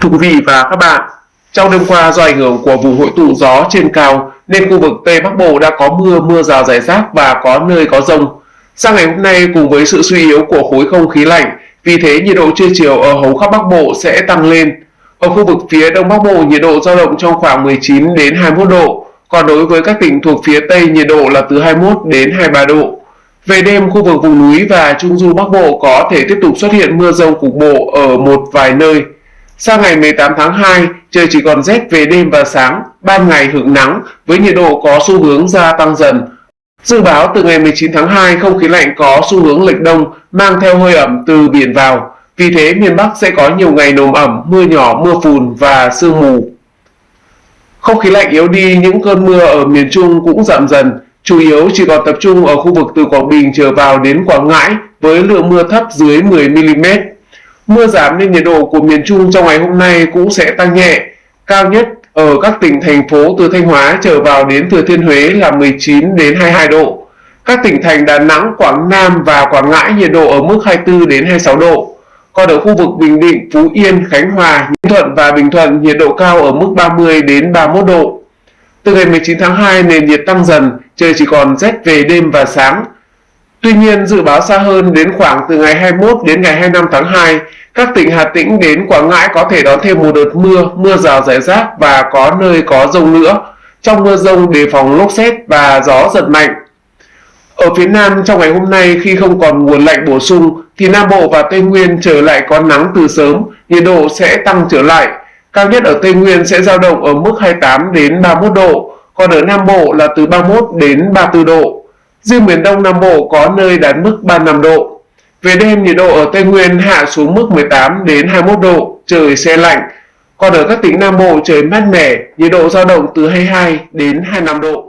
Thưa quý vị và các bạn, trong đêm qua do ảnh hưởng của vùng hội tụ gió trên cao nên khu vực Tây Bắc Bộ đã có mưa, mưa rào rải rác và có nơi có rông. Sang ngày hôm nay cùng với sự suy yếu của khối không khí lạnh, vì thế nhiệt độ trưa chiều ở hầu khắp Bắc Bộ sẽ tăng lên. Ở khu vực phía Đông Bắc Bộ nhiệt độ dao động trong khoảng 19 đến 21 độ, còn đối với các tỉnh thuộc phía Tây nhiệt độ là từ 21 đến 23 độ. Về đêm, khu vực vùng núi và Trung du Bắc Bộ có thể tiếp tục xuất hiện mưa rông cục bộ ở một vài nơi. Sang ngày 18 tháng 2, trời chỉ còn rét về đêm và sáng, ban ngày hưởng nắng với nhiệt độ có xu hướng gia tăng dần. Dự báo từ ngày 19 tháng 2, không khí lạnh có xu hướng lệch đông mang theo hơi ẩm từ biển vào. Vì thế miền Bắc sẽ có nhiều ngày nồm ẩm, mưa nhỏ, mưa phùn và sương mù. Không khí lạnh yếu đi, những cơn mưa ở miền Trung cũng giảm dần, chủ yếu chỉ còn tập trung ở khu vực từ Quảng Bình trở vào đến Quảng Ngãi với lượng mưa thấp dưới 10mm. Mưa giảm nên nhiệt độ của miền Trung trong ngày hôm nay cũng sẽ tăng nhẹ, cao nhất ở các tỉnh thành phố từ Thanh Hóa trở vào đến Thừa Thiên Huế là 19 đến 22 độ. Các tỉnh thành Đà Nẵng, Quảng Nam và Quảng Ngãi nhiệt độ ở mức 24 đến 26 độ. Còn ở khu vực Bình Định, Phú Yên, Khánh Hòa, Ninh Thuận và Bình Thuận nhiệt độ cao ở mức 30 đến 31 độ. Từ ngày 19 tháng 2 nền nhiệt tăng dần, trời chỉ còn rét về đêm và sáng. Tuy nhiên, dự báo xa hơn đến khoảng từ ngày 21 đến ngày 25 tháng 2, các tỉnh Hà Tĩnh đến Quảng Ngãi có thể đón thêm một đợt mưa, mưa rào rải rác và có nơi có rông nữa. Trong mưa rông đề phòng lốc xét và gió giật mạnh. Ở phía Nam trong ngày hôm nay khi không còn nguồn lạnh bổ sung thì Nam Bộ và Tây Nguyên trở lại có nắng từ sớm, nhiệt độ sẽ tăng trở lại. Cao nhất ở Tây Nguyên sẽ dao động ở mức 28 đến 31 độ, còn ở Nam Bộ là từ 31 đến 34 độ. Riêng miền Đông Nam Bộ có nơi đạt mức 35 độ. Về đêm nhiệt độ ở Tây Nguyên hạ xuống mức 18 đến 21 độ, trời se lạnh. Còn ở các tỉnh Nam Bộ trời mát mẻ, nhiệt độ dao động từ 22 đến 25 độ.